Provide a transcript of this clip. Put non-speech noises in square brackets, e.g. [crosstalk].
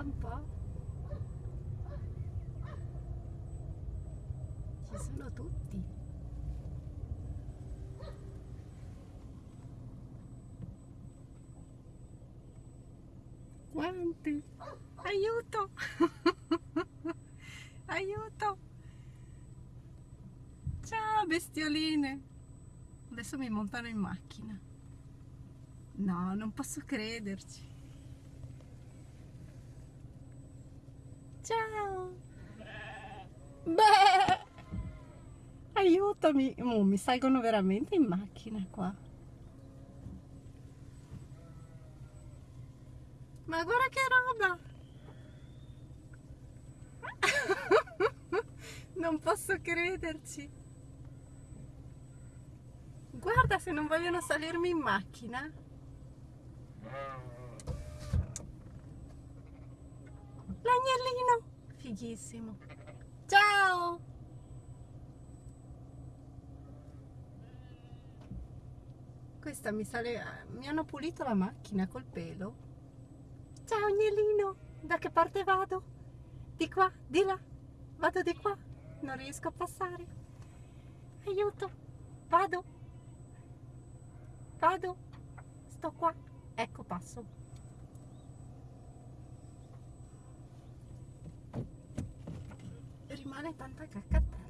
un po'. Ci sono tutti. Quanti? Aiuto! [laughs] Aiuto! Ciao bestioline! Adesso mi montano in macchina. No, non posso crederci. Ciao! Beh! Aiutami! Oh, mi salgono veramente in macchina qua. Ma guarda che roba! [laughs] non posso crederci! Guarda se non vogliono salirmi in macchina! L'agnellino! Fighissimo! Ciao! Questa mi sale... Mi hanno pulito la macchina col pelo. Ciao agnellino! Da che parte vado? Di qua? Di là? Vado di qua? Non riesco a passare. Aiuto! Vado! Vado! Sto qua! Ecco passo. animales tanta cascata.